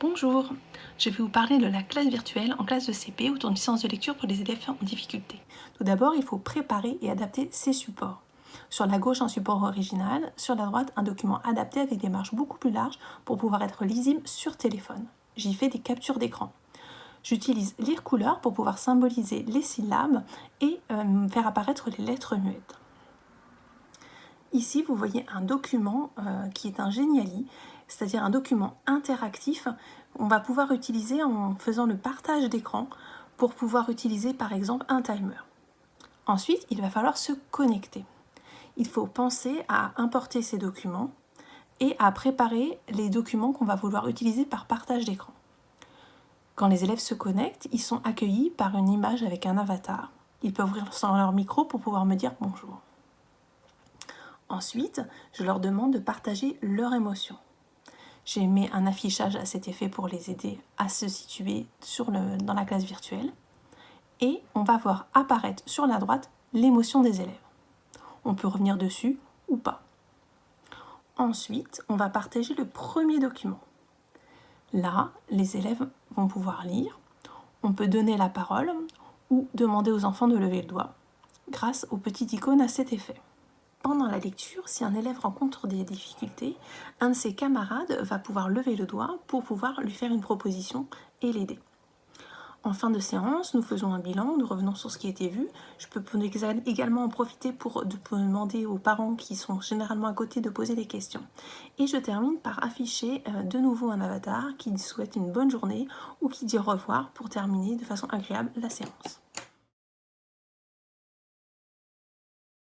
Bonjour, je vais vous parler de la classe virtuelle en classe de CP autour d'une séance de lecture pour les élèves en difficulté. Tout d'abord, il faut préparer et adapter ses supports. Sur la gauche, un support original, sur la droite, un document adapté avec des marges beaucoup plus larges pour pouvoir être lisible sur téléphone. J'y fais des captures d'écran. J'utilise lire couleur pour pouvoir symboliser les syllabes et euh, faire apparaître les lettres muettes. Ici, vous voyez un document euh, qui est un Geniali, c'est-à-dire un document interactif. On va pouvoir utiliser en faisant le partage d'écran pour pouvoir utiliser par exemple un timer. Ensuite, il va falloir se connecter. Il faut penser à importer ces documents et à préparer les documents qu'on va vouloir utiliser par partage d'écran. Quand les élèves se connectent, ils sont accueillis par une image avec un avatar. Ils peuvent ouvrir leur micro pour pouvoir me dire bonjour. Ensuite, je leur demande de partager leur émotion. J'ai mis un affichage à cet effet pour les aider à se situer dans la classe virtuelle. Et on va voir apparaître sur la droite l'émotion des élèves. On peut revenir dessus ou pas. Ensuite, on va partager le premier document. Là, les élèves vont pouvoir lire. On peut donner la parole ou demander aux enfants de lever le doigt grâce aux petites icônes à cet effet. Pendant la lecture, si un élève rencontre des difficultés, un de ses camarades va pouvoir lever le doigt pour pouvoir lui faire une proposition et l'aider. En fin de séance, nous faisons un bilan, nous revenons sur ce qui a été vu. Je peux également en profiter pour demander aux parents qui sont généralement à côté de poser des questions. Et je termine par afficher euh, de nouveau un avatar qui souhaite une bonne journée ou qui dit au revoir pour terminer de façon agréable la séance.